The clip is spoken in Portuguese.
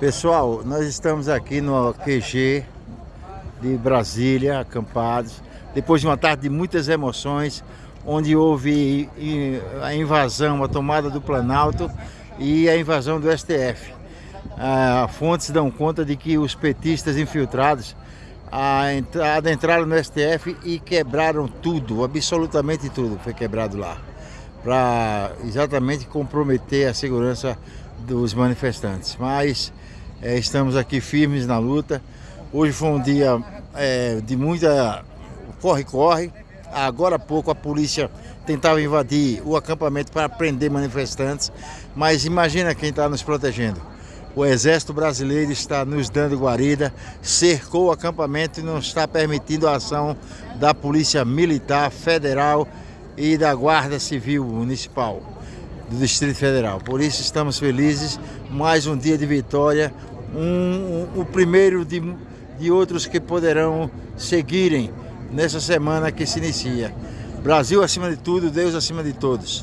Pessoal, nós estamos aqui no QG de Brasília, acampados, depois de uma tarde de muitas emoções, onde houve a invasão, a tomada do Planalto e a invasão do STF. Ah, fontes dão conta de que os petistas infiltrados adentraram no STF e quebraram tudo, absolutamente tudo foi quebrado lá, para exatamente comprometer a segurança dos manifestantes. Mas é, estamos aqui firmes na luta. Hoje foi um dia é, de muita corre-corre. Agora há pouco a polícia tentava invadir o acampamento para prender manifestantes, mas imagina quem está nos protegendo. O Exército Brasileiro está nos dando guarida, cercou o acampamento e não está permitindo a ação da Polícia Militar Federal e da Guarda Civil Municipal do Distrito Federal. Por isso estamos felizes, mais um dia de vitória, um, um, o primeiro de, de outros que poderão seguirem nessa semana que se inicia. Brasil acima de tudo, Deus acima de todos.